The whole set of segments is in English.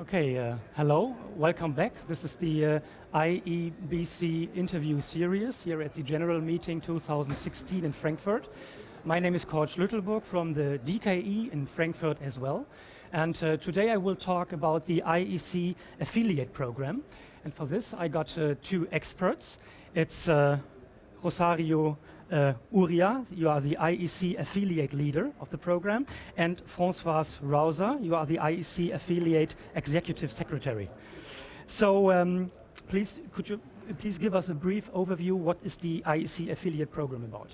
Okay, uh, hello, welcome back. This is the uh, IEBC interview series here at the General Meeting 2016 in Frankfurt. My name is Cord Schlüttelburg from the DKE in Frankfurt as well. And uh, today I will talk about the IEC affiliate program. And for this I got uh, two experts. It's uh, Rosario uh, Uria, you are the IEC affiliate leader of the program, and Françoise Rauser, you are the IEC affiliate executive secretary. So um, please, could you please give us a brief overview, what is the IEC affiliate program about?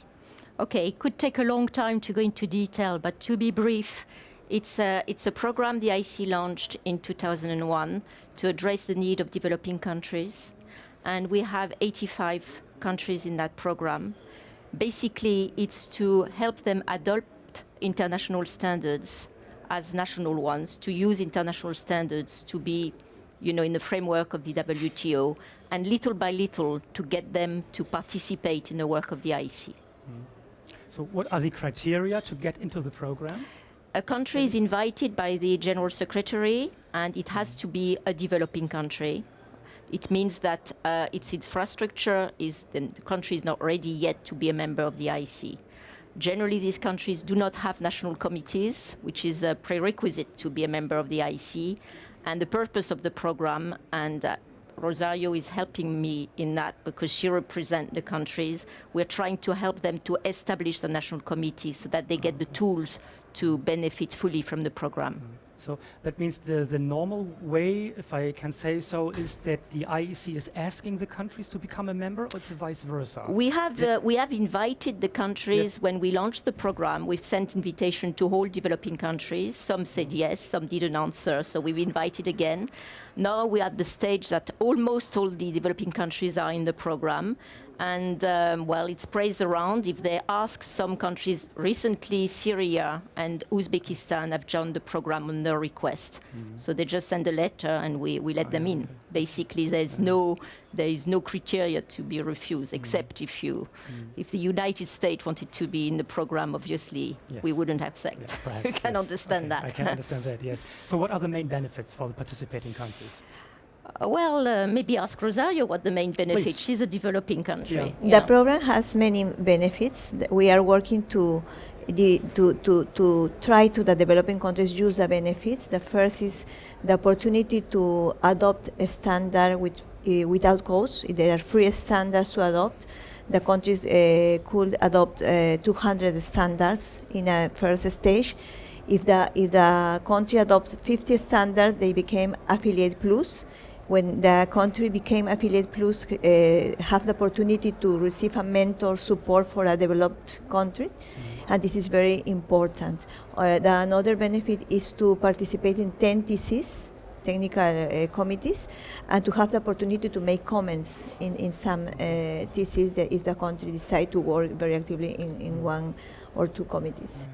Okay, it could take a long time to go into detail, but to be brief, it's a, it's a program the IEC launched in 2001 to address the need of developing countries. And we have 85 countries in that program. Basically, it's to help them adopt international standards as national ones, to use international standards to be you know, in the framework of the WTO, and little by little to get them to participate in the work of the IEC. Mm. So what are the criteria to get into the program? A country is invited by the General Secretary, and it has to be a developing country. It means that uh, its infrastructure is, the country is not ready yet to be a member of the IEC. Generally, these countries do not have national committees, which is a prerequisite to be a member of the IEC. And the purpose of the program, and uh, Rosario is helping me in that because she represents the countries. We're trying to help them to establish the national committee so that they get the tools to benefit fully from the program. So that means the, the normal way, if I can say so, is that the IEC is asking the countries to become a member, or it's vice versa? We have, uh, we have invited the countries, when we launched the program, we've sent invitation to all developing countries. Some said yes, some didn't answer, so we've invited again. Now we're at the stage that almost all the developing countries are in the program and um, well, it's praised around. If they ask some countries, recently Syria and Uzbekistan have joined the program on their request. Mm -hmm. So they just send a letter and we, we let oh, them in. Okay. Basically, there's no there is no criteria to be refused, mm. except if you, mm. if the United States wanted to be in the program, obviously yes. we wouldn't accept. Yes, perhaps, you can yes. understand okay. that. I can understand that. Yes. So, what are the main benefits for the participating countries? Uh, well, uh, maybe ask Rosario what the main benefit. Please. She's a developing country. Yeah. Yeah. The program has many benefits. We are working to the, to, to, to try to the developing countries use the benefits. The first is the opportunity to adopt a standard with, uh, without cost. There are free standards to adopt. The countries uh, could adopt uh, 200 standards in a first stage. If the, if the country adopts 50 standards, they became affiliate plus when the country became affiliate plus uh, have the opportunity to receive a mentor support for a developed country mm -hmm. and this is very important uh, the another benefit is to participate in 10 TCs technical uh, committees and to have the opportunity to make comments in, in some uh, TCs that if the country decide to work very actively in, in mm-hmm. one or two committees.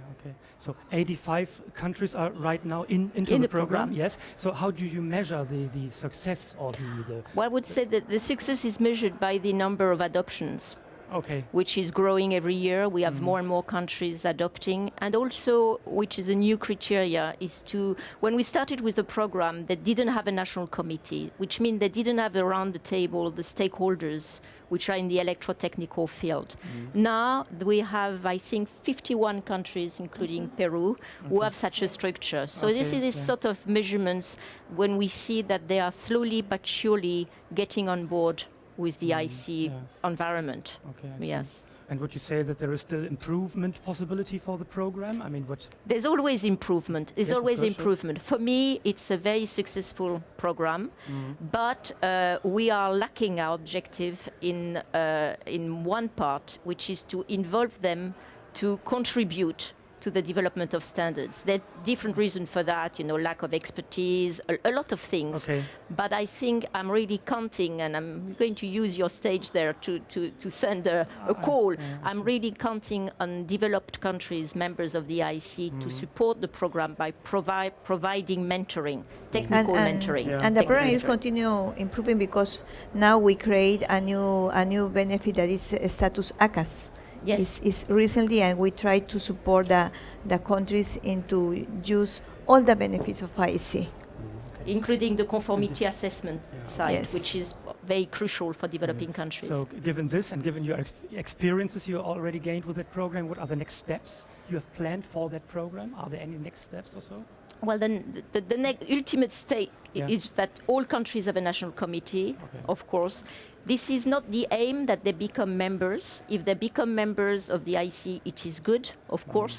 So 85 countries are right now in, into in the, the program. program. Yes. So how do you measure the, the success or the, the Well, I would say that the success is measured by the number of adoptions. Okay. Which is growing every year. We have mm. more and more countries adopting. And also, which is a new criteria, is to, when we started with the program, they didn't have a national committee, which means they didn't have around the table the stakeholders which are in the electrotechnical field. Mm. Now we have, I think, 51 countries, including mm-hmm. Peru, okay. who have such a structure. So okay, this is this yeah. sort of measurements when we see that they are slowly but surely getting on board with the mm, IEC yeah. environment. Okay, yes. And would you say that there is still improvement possibility for the program? I mean, what? There's always improvement. There's yes, always improvement. Sure. For me, it's a very successful program, mm. but uh, we are lacking our objective in uh, in one part, which is to involve them to contribute to the development of standards. There are different reasons for that, you know, lack of expertise, a, a lot of things. Okay. But I think I'm really counting, and I'm going to use your stage there to, to, to send a, ah, a call. Yeah, I'm really counting on developed countries, members of the IEC, mm. to support the program by provide, providing mentoring, mm. technical and, and mentoring. Yeah. And the program is continue improving because now we create a new, a new benefit that is uh, status ACAS yes. is, is recently, and we try to support the, the countries into use all the benefits of IEC. Mm, including the conformity assessment side, Yes. which is very crucial for developing mm. countries. So given this and given your ex experiences you already gained with that program, what are the next steps you have planned for that program? Are there any next steps or so? Well, then the, the, the ultimate stake Yeah. is that all countries have a national committee, Okay. of course. This is not the aim that they become members. If they become members of the IEC, it is good, of mm. course,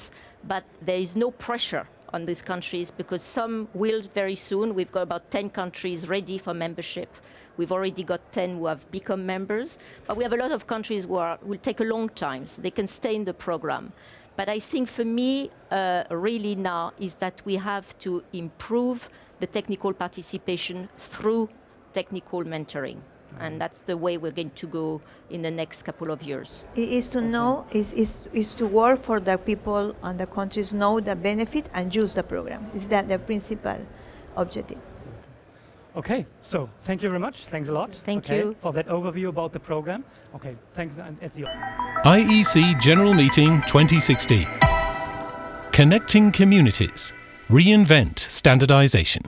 but there is no pressure on these countries because some will very soon. We've got about 10 countries ready for membership. We've already got 10 who have become members, but we have a lot of countries who are, will take a long time, so they can stay in the program. But I think for me, uh, really now, is that we have to improve the technical participation through technical mentoring. And that's the way we're going to go in the next couple of years. I- is to know is, is, is to work for the people and the countries know the benefit and use the program is that the principal objective Okay, so thank you very much. Thanks a lot. Thank okay, you. for that overview about the program. Okay, thanks. And at the IEC General Meeting 2016. Connecting communities. Reinvent standardization.